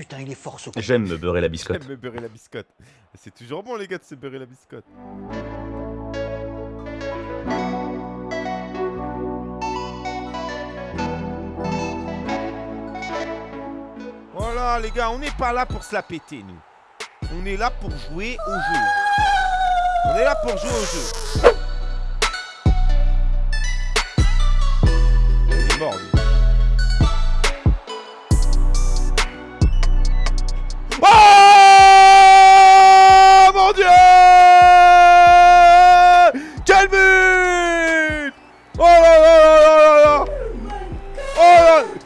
putain, il est fort ce. J'aime me beurrer la biscotte. J'aime me beurrer la biscotte. C'est toujours bon, les gars, de se beurrer la biscotte. Voilà, les gars, on n'est pas là pour se la péter, nous. On est là pour jouer au jeu. On est là pour jouer au jeu. Il est mort, lui.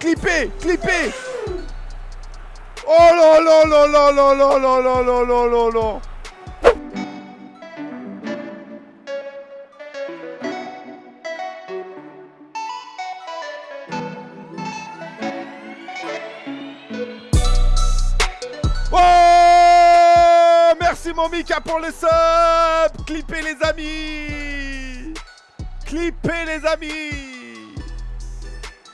Oh là Clippé Clippé Oh là là Oh Merci mon Mika pour le sub Clippez les amis Clippez les amis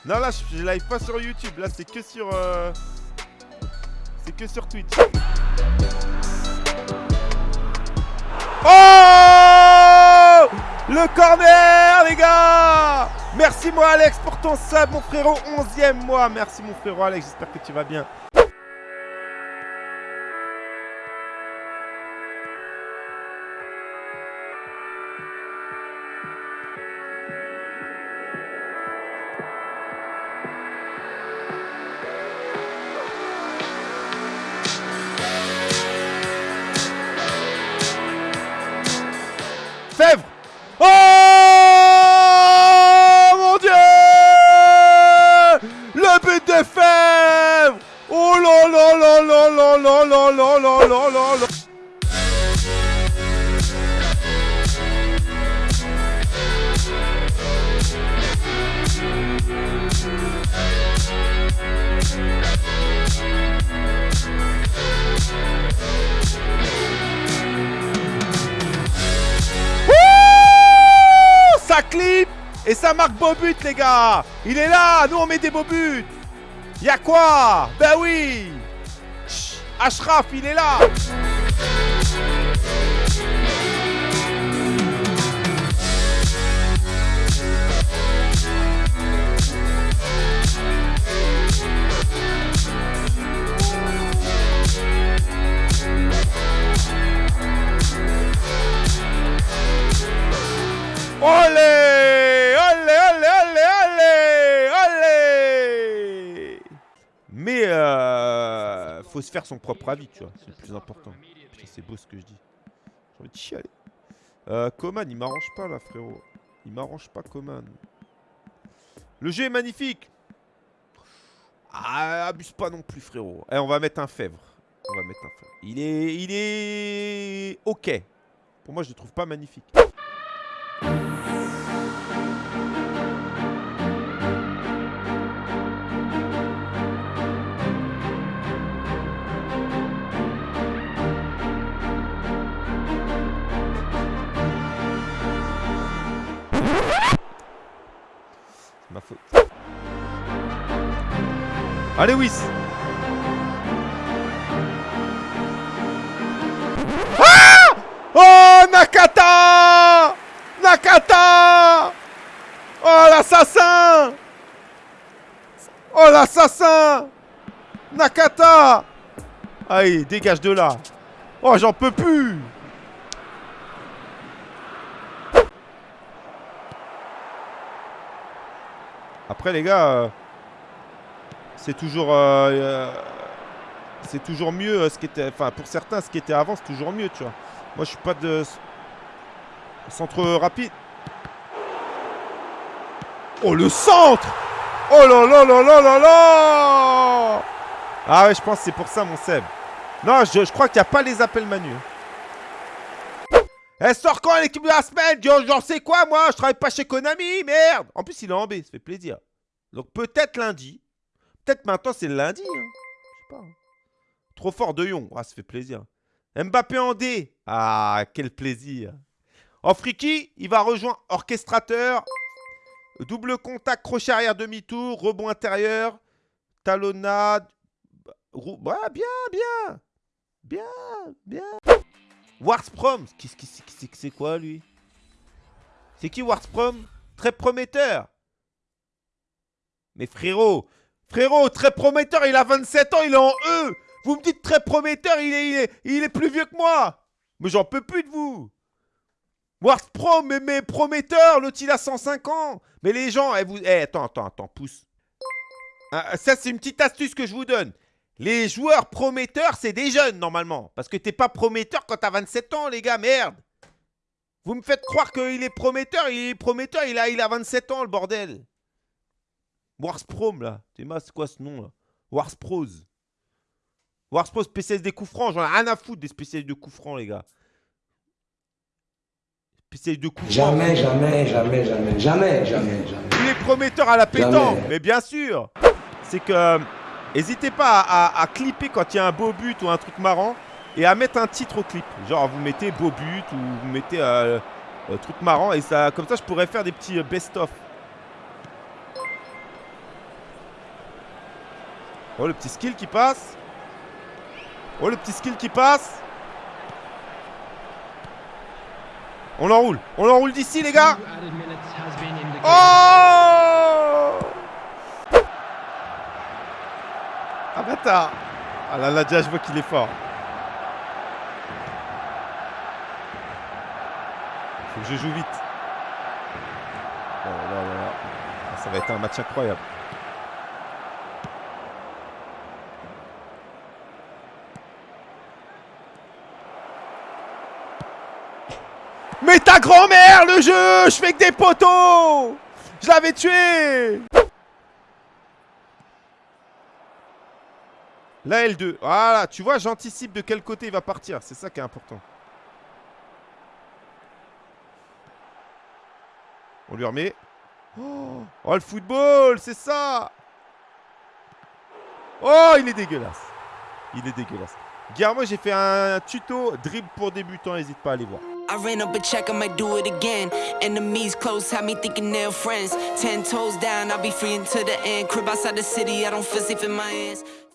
Non là je, live pas sur YouTube, là c'est que sur... euh, C'est que sur Twitch. Oh Le corner les gars Merci moi Alex pour ton sub mon frérot 11ème mois Merci mon frérot Alex, j'espère que tu vas bien. Oh Clip et ça marque beau but les gars. Il est là Nous on met des beaux buts. Y'a quoi? Ben oui. Ashraf il est là Mais euh, faut se faire son propre avis, tu vois. C'est le plus important. Putain, c'est beau ce que je dis. J'ai envie de chialer. Euh, Coman, il m'arrange pas là, frérot. Il m'arrange pas, Coman. Le jeu est magnifique. Ah, abuse pas non plus, frérot. Eh, on va mettre un fèvre. On va mettre un fèvre. Il est, il est ok. Pour moi, je le trouve pas magnifique. Allez, Wiss. Ah Oh, Nakata Nakata Oh, l'assassin Oh, l'assassin Nakata Allez, dégage de là. Oh, j'en peux plus. Après, les gars, euh, c'est toujours, euh, euh, c'est toujours mieux euh, ce qui était, enfin pour certains, ce qui était avant, c'est toujours mieux, tu vois. Moi, je suis pas de centre rapide. Oh le centre Oh là là là là là là Ah ouais, je pense que c'est pour ça, mon Seb. Non, je, crois qu'il n'y a pas les appels Manu. Elle sort quand l'équipe de la semaine? J'en sais quoi, moi? Je travaille pas chez Konami, merde En plus, il est en B, ça fait plaisir. Donc peut-être lundi. Peut-être maintenant, c'est lundi. hein. Je sais pas. hein. Trop fort de Yon. Ah, ça fait plaisir. Mbappé en D. Ah, quel plaisir. En friki, il va rejoindre orchestrateur. Double contact, crochet arrière demi-tour, rebond intérieur, talonnade. Bien, bien. Bien, bien. Warsprom. Qu'est-ce que c'est- c'est c'est quoi, lui? C'est qui Warsprom Très prometteur. Mais frérot, frérot, très prometteur, il a 27 ans, il est en E. Vous me dites très prometteur, il est, il est, plus vieux que moi. Mais j'en peux plus de vous. Warsprom, mais, mais prometteur, l'autre il a 105 ans. Mais les gens, eh, vous, eh, attends, attends, attends, pousse. Ah, ça, c'est une petite astuce que je vous donne. Les joueurs prometteurs, c'est des jeunes normalement. Parce que t'es pas prometteur quand t'as 27 ans, les gars, merde. Vous me faites croire qu'il est prometteur, il est prometteur, il a, il a 27 ans, le bordel. Warsprom, là. C'est quoi ce nom, là? Warspros. Warspros, spécialiste des coups francs. J'en ai rien à foutre des spécialistes de coups francs, les gars. Spécialiste de coups francs. Jamais, jamais, jamais, jamais, jamais, jamais, jamais. Il est prometteur à la pétanque, Jamais. mais bien sûr. C'est que euh, n'hésitez pas à, à- à clipper quand il y a un beau but ou un truc marrant et à mettre un titre au clip. Genre vous mettez beau but ou vous mettez euh, euh, truc marrant et ça, comme ça je pourrais faire des petits best-of. Oh le petit skill qui passe. Oh le petit skill qui passe. On enroule, on enroule d'ici les gars. Oh Ah bâtard Ah là là déjà je vois qu'il est fort. Faut que je joue vite. Oh là là là là. Ah, Ça va être un match incroyable. Mais ta grand-mère, le jeu Je fais que des poteaux Je l'avais tué La L2. Voilà, tu vois, j'anticipe de quel côté il va partir. C'est ça qui est important. On lui remet. Oh, oh, le football, c'est ça Oh, il est dégueulasse. Il est dégueulasse. Moi j'ai fait un tuto dribble pour débutants, n'hésite pas à aller voir. I ran up a check, I might do it again. Enemies close, had me thinking they're friends. Ten toes down, I'll be free until the end. Crib outside the city, I don't feel safe in my hands.